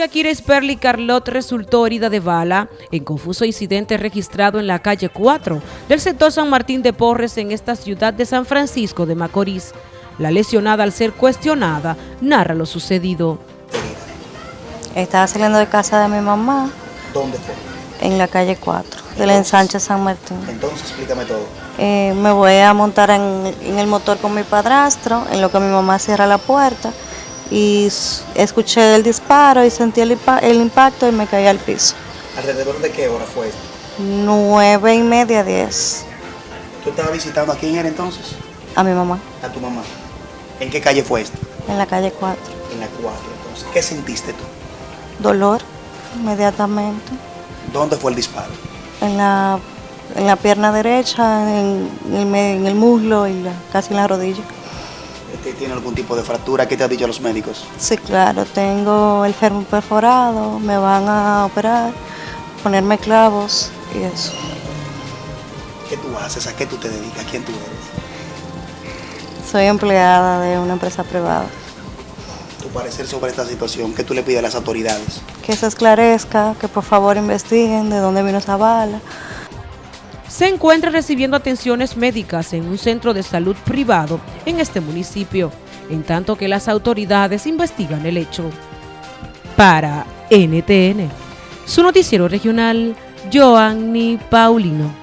Shakira Sperli Carlot resultó herida de bala en confuso incidente registrado en la calle 4 del sector San Martín de Porres en esta ciudad de San Francisco de Macorís. La lesionada al ser cuestionada narra lo sucedido. Estaba saliendo de casa de mi mamá. ¿Dónde fue? En la calle 4, de la ensanche San Martín. Entonces, explícame todo. Eh, me voy a montar en, en el motor con mi padrastro, en lo que mi mamá cierra la puerta y escuché el disparo y sentí el, impacto y me caí al piso. ¿Alrededor de qué hora fue esto? Nueve y media, diez. ¿Tú estabas visitando a quién era entonces? A mi mamá. ¿A tu mamá? ¿En qué calle fue esto? En la calle 4. En la 4, entonces. ¿Qué sentiste tú? Dolor, inmediatamente. ¿Dónde fue el disparo? En la, en la pierna derecha, en, en el muslo y casi en la rodilla. ¿Tiene algún tipo de fractura? ¿Qué te han dicho los médicos? Sí, claro, tengo el fermo perforado, me van a operar, ponerme clavos y eso. ¿Qué tú haces? ¿A qué tú te dedicas? ¿Quién tú eres? Soy empleada de una empresa privada. ¿Tu parecer sobre esta situación? ¿Qué tú le pides a las autoridades? Que se esclarezca, que por favor investiguen de dónde vino esa bala se encuentra recibiendo atenciones médicas en un centro de salud privado en este municipio, en tanto que las autoridades investigan el hecho. Para NTN, su noticiero regional, Joanny Paulino.